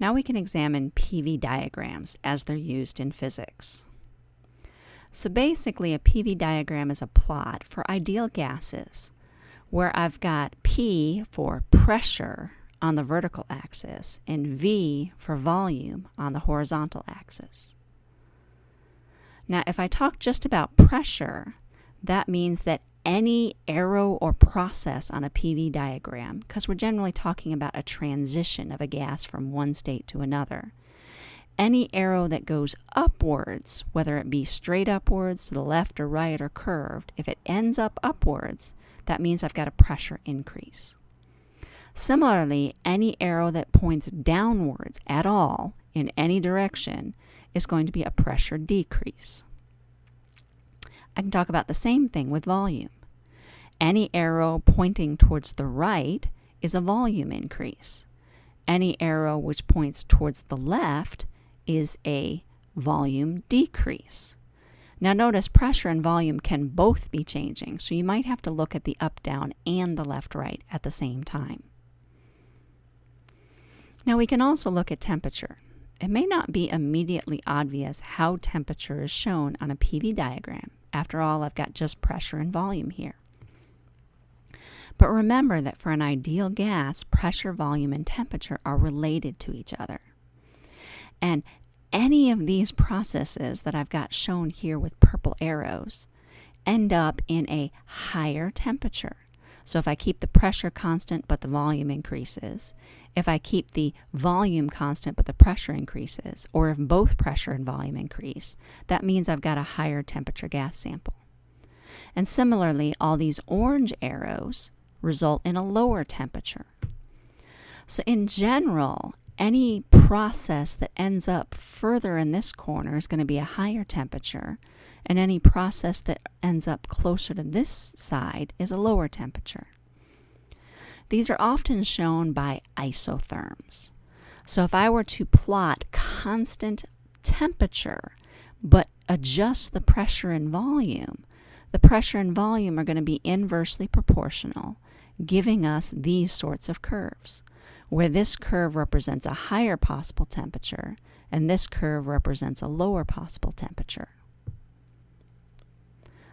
Now we can examine PV diagrams as they're used in physics. So basically a PV diagram is a plot for ideal gases where I've got P for pressure on the vertical axis and V for volume on the horizontal axis. Now if I talk just about pressure, that means that any arrow or process on a PV diagram, because we're generally talking about a transition of a gas from one state to another. Any arrow that goes upwards, whether it be straight upwards to the left or right or curved, if it ends up upwards, that means I've got a pressure increase. Similarly, any arrow that points downwards at all in any direction is going to be a pressure decrease. I can talk about the same thing with volume. Any arrow pointing towards the right is a volume increase. Any arrow which points towards the left is a volume decrease. Now notice pressure and volume can both be changing, so you might have to look at the up-down and the left-right at the same time. Now we can also look at temperature. It may not be immediately obvious how temperature is shown on a PV diagram. After all, I've got just pressure and volume here. But remember that for an ideal gas, pressure, volume, and temperature are related to each other. And any of these processes that I've got shown here with purple arrows end up in a higher temperature. So if I keep the pressure constant but the volume increases, if I keep the volume constant but the pressure increases, or if both pressure and volume increase, that means I've got a higher temperature gas sample. And similarly, all these orange arrows result in a lower temperature. So in general, any process that ends up further in this corner is going to be a higher temperature, and any process that ends up closer to this side is a lower temperature. These are often shown by isotherms. So if I were to plot constant temperature, but adjust the pressure and volume, the pressure and volume are going to be inversely proportional, giving us these sorts of curves, where this curve represents a higher possible temperature and this curve represents a lower possible temperature.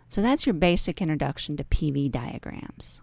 So that's your basic introduction to PV diagrams.